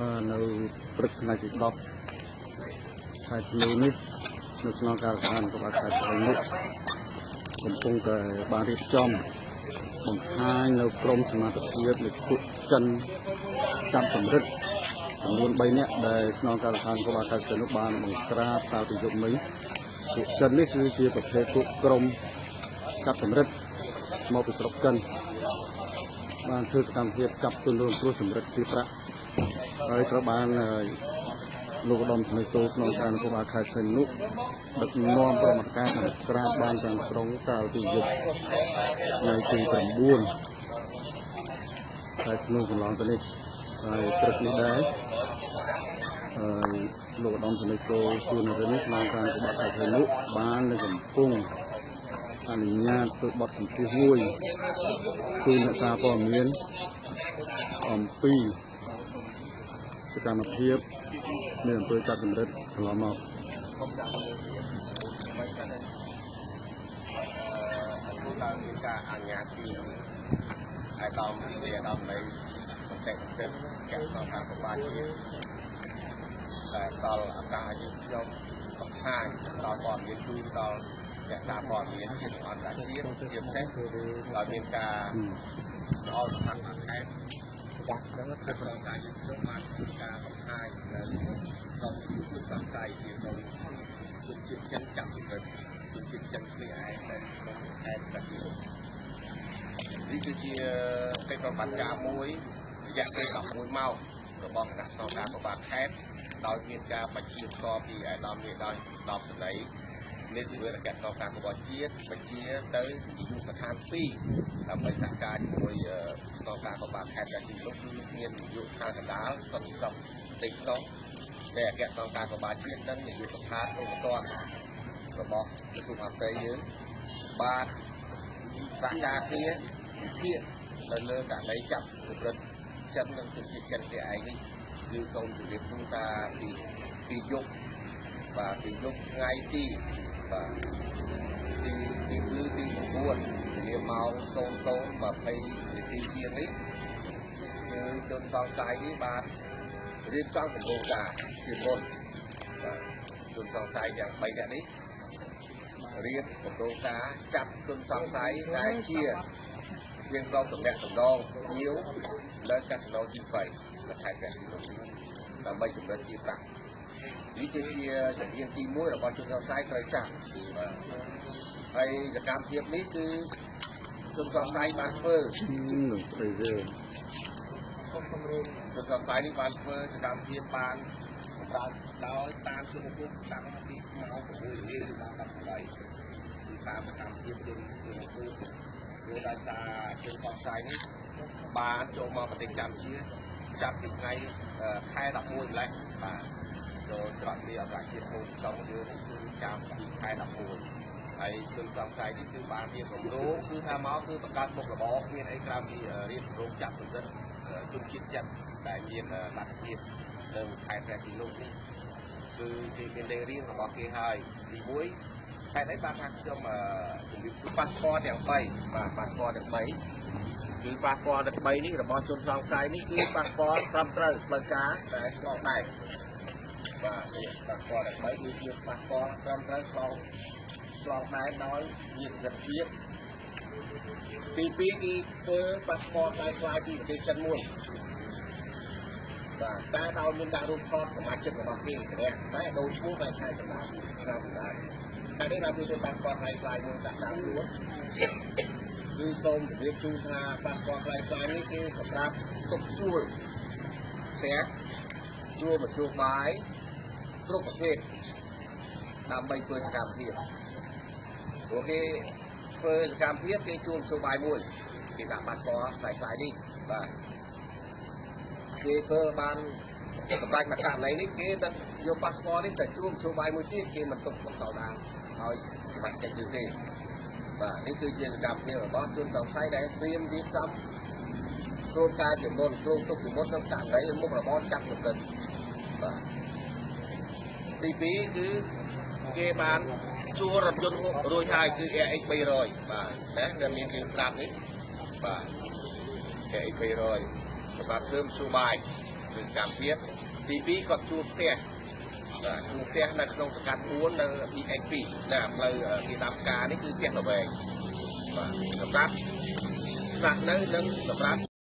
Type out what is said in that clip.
អឺនៅព្រឹកថ្ងៃទី10ខែធ្នូនេះនៅក្នុងការដ្ឋានក្បាលខេត្តព្រៃមុខកំពុងតែបានរៀបចំបង្ហាញនៅក្រមសមាជិកនៃពួកចិនចាប់កម្រិតចំនួន3នាក់ដែលស្នងការដ្ឋានក្បាលខេត្តព្រៃមុខបានបង្ក្រាបកាលពីយប់មិញពួកចិននេះគឺជាប្រភេទពួកក្រមចាប់កម្រិតមកពីស្រុកចិនបានធ្វើសកម្មភាពចាប់ទុនរងគ្រោះសម្រិតជាប្រាក់ ហើយត្រូវបានអឺលោកឧត្តមស្នេហ៍តូក្នុងការនគរបាលខេត្តសែននុដឹកនាំប្រមាណការខាងក្រាបបានទាំងស្រុងកាលពីយប់ថ្ងៃទី9ខែធ្នូកន្លងទៅនេះហើយព្រឹកនេះដែរហើយលោកឧត្តមស្នេហ៍តូជួននរិនក្នុងការនគរបាលខេត្តសែននុបាននៅកំពុងអនុញ្ញាតធ្វើបទសម្ភាសន៍មួយគឺអ្នកសារព័ត៌មានអំពី សកម្មភាពនៅអំពើចាប់កម្រិតកន្លងមកគឺឡើងមានការអនុញ្ញាតពីអាដាមពីអាដាមនៃប្រទេសប្រទេសកាសការប្របាជាតិតែដល់ឱកាសយើងខ្ញុំបង្ហាញដល់ព័ត៌មានជូនដល់អ្នកសារព័ត៌មានជាតិអន្តរជាតិជាពិសេសដោយមានការល្អសំខាន់ខាងខេត្ត បាក់ដល់គឺប្រការយើងខ្ញុំបានធ្វើការបង្ហាញនៅក្នុងយុទ្ធសង្ស័យជាក្នុងជនជាតិចិនចាប់ពិតជនជាតិចិនគ្នាឯងនៅក្នុងខេត្តកាស៊ីនេះគឺជាកិច្ចប្រតិបត្តិការមួយរយៈពេល11ម៉ោងរបស់គណៈស្នងការប្របាទខេត្តដោយមានការបញ្ជាផ្ទាល់ពីឯកឧត្តមនាយដោយដល់ស្ដី នៃវិវិរកសការរបស់ជាតិបញ្ជាទៅយុទ្ធដ្ឋាន2ដើម្បីសហការជាមួយស្នងការប្របាទខេត្តកាស៊ីលោកគឺមានយុទ្ធដ្ឋានកណ្ដាលសន្តិសុខតិចតោះតែអគ្គស្នងការប្របាទជាតិនិងនាយកដ្ឋានឧបតនរបស់ក្រសួងអតីតយើងបាទសហការគ្នាភាគនៅលើករណីចាប់ប្រព្រឹត្តចិននិងជនជាតិចិនគេឯងនេះគឺសូមជម្រាបជូនថាពីពីយប់បាទពីយប់ថ្ងៃទី បាទទីទីគឺទី9វាម៉ោង00:20នាទីជាងនេះគឺជនសង្ស័យនេះបានរៀបចំគម្រោងការជាមុនបាទជនសង្ស័យទាំង3នាក់នេះរៀបគម្រោងការចាប់ជនសង្ស័យដែលជាជាងក្រុមតំណាក់តំណងញៀវនៅកាស៊ីណូទី3នៅខេត្តកែបដើម្បីជំរិតជាប្រាក់ នេះគឺជាជំនាញទី1របស់ជនសង្ស័យត្រូវចាប់បាទហើយសកម្មភាពនេះគឺជនសង្ស័យបានធ្វើនឹងស្អីទេជនសង្ស័យនេះបានធ្វើសកម្មភាពបានសម្រាប់ដោយតាមជំនុំពុកតាំងពីម៉ោង6ល្ងាចដល់18គឺតាមសកម្មភាពយើងយើងធ្វើព្រោះដោយសារជនសង្ស័យនេះបានចូលមកប្រទេសកម្ពុជាចាប់ពីថ្ងៃអឺខែ11ម្លេះបាទ ចូលច្រកនេះអកាសជាតិពុកក្នុងយើងនេះគឺចាប់ពីខែ11ហើយជនសង្ស័យនេះគឺបានរៀបគម្រោងគឺថាមកគឺបង្កើតមុខរបរគ្មានអីក្រៅពីរៀបគម្រោងចាប់សម្រិតជនជាតិចិនដែលមានលទ្ធភាពនៅខេត្តព្រះសីហនុនេះគឺគេមានលេខរៀងរបស់គេហើយទី1ខេត្តអីបានថាខ្ញុំជំរាបគឺប៉ាសពតទាំង3បាទប៉ាសពតទាំង3គឺប៉ាសពតទាំង3នេះរបស់ជនសង្ស័យនេះគឺប៉ាសពតត្រឹមត្រូវផ្លូវការតែឆ្លងដែន បាទនេះប៉ាសពតទាំង3គឺជាប៉ាសពតត្រឹមត្រូវឆ្លងឆ្លងដែនដោយមានសិទ្ធិភាពទី2គឺធ្វើប៉ាសពតដែលខ្លាយពីប្រទេសចិនមួយបាទតែដោយមានដាក់រូបថតសមាជិករបស់គេម្នាក់តែដូចឈ្មោះតែខែកណ្ដាលឆ្នាំកណ្ដាលតែនេះដល់វាប៉ាសពតហើយខ្លាយមួយដាក់តាមខ្លួនគឺសូមជម្រាបជូនថាប៉ាសពតខ្លាយខ្លាយនេះគឺសម្រាប់ទុកជួលផ្ទះជួលមធ្យោបាយ គ្រប់ប្រភេទដើម្បីធ្វើសកម្មភាពព្រោះគេធ្វើសកម្មភាពគេជួលមធ្យោបាយមួយគេដាក់ប៉ាសពតខ្លាយខ្លាយនេះបាទគេធ្វើបានសម្រាប់មកករណីនេះគេទៅយកប៉ាសពតនេះទៅជួលមធ្យោបាយមួយទៀតគេមិនទុកមកសោដាឲ្យច្បាស់កិច្ចទេបាទនេះគឺជាសកម្មភាពរបស់ជនសង្ស័យដែលត្រៀមរៀបចំគ្រូការជំនុនគ្រូទុកជំនុនក្នុងករណីមុខរបរចាប់សម្រិតបាទ ទី2គឺគេបានជួលរថយន្តរួចហើយគឺ AX 300បាទណាដែលមានគ្រឿងស្រាប់នេះបាទ AX 300សម្រាប់ធ្វើមធ្យោបាយគឺកម្មភាពទី2គាត់ជួលផ្ទះបាទជួលផ្ទះនៅក្នុងសង្កាត់4នៅ BX2 ណាផ្លូវគេដាប់ការនេះគឺផ្ទះល្វែងបាទសម្រាប់ស្នាក់នៅនិងសម្រាប់